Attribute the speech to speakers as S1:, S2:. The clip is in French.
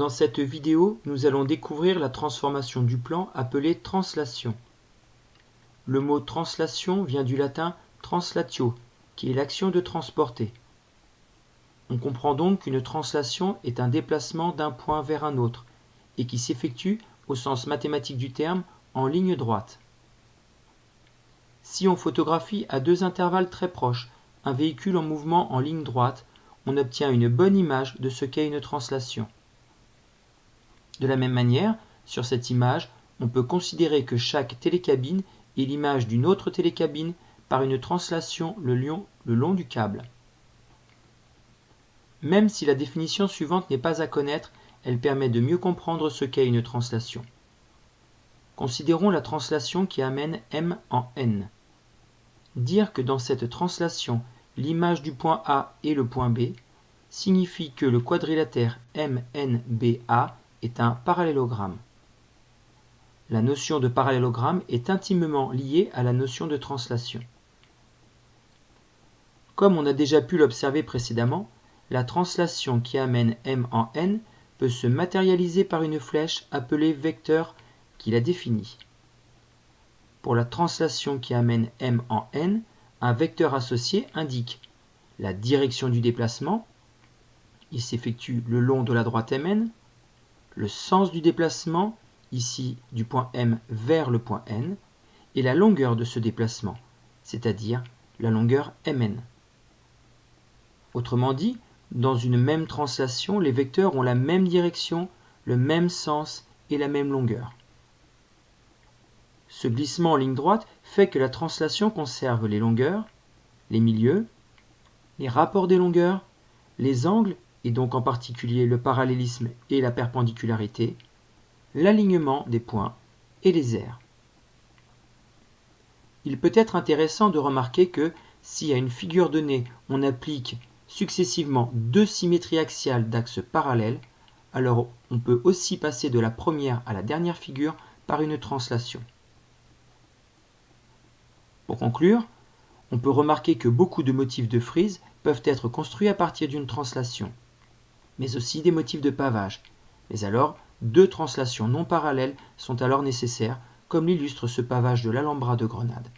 S1: Dans cette vidéo, nous allons découvrir la transformation du plan appelée translation. Le mot translation vient du latin translatio, qui est l'action de transporter. On comprend donc qu'une translation est un déplacement d'un point vers un autre, et qui s'effectue, au sens mathématique du terme, en ligne droite. Si on photographie à deux intervalles très proches un véhicule en mouvement en ligne droite, on obtient une bonne image de ce qu'est une translation. De la même manière, sur cette image, on peut considérer que chaque télécabine est l'image d'une autre télécabine par une translation le long, du câble. Même si la définition suivante n'est pas à connaître, elle permet de mieux comprendre ce qu'est une translation. Considérons la translation qui amène M en N. Dire que dans cette translation, l'image du point A est le point B signifie que le quadrilatère MNBA est un parallélogramme. La notion de parallélogramme est intimement liée à la notion de translation. Comme on a déjà pu l'observer précédemment, la translation qui amène m en n peut se matérialiser par une flèche appelée vecteur qui la définit. Pour la translation qui amène m en n, un vecteur associé indique la direction du déplacement, il s'effectue le long de la droite mn, le sens du déplacement, ici du point M vers le point N, et la longueur de ce déplacement, c'est-à-dire la longueur Mn. Autrement dit, dans une même translation, les vecteurs ont la même direction, le même sens et la même longueur. Ce glissement en ligne droite fait que la translation conserve les longueurs, les milieux, les rapports des longueurs, les angles et donc en particulier le parallélisme et la perpendicularité, l'alignement des points et les aires. Il peut être intéressant de remarquer que si à une figure donnée on applique successivement deux symétries axiales d'axes parallèles, alors on peut aussi passer de la première à la dernière figure par une translation. Pour conclure, on peut remarquer que beaucoup de motifs de frise peuvent être construits à partir d'une translation mais aussi des motifs de pavage. Mais alors, deux translations non parallèles sont alors nécessaires, comme l'illustre ce pavage de l'Alhambra de Grenade.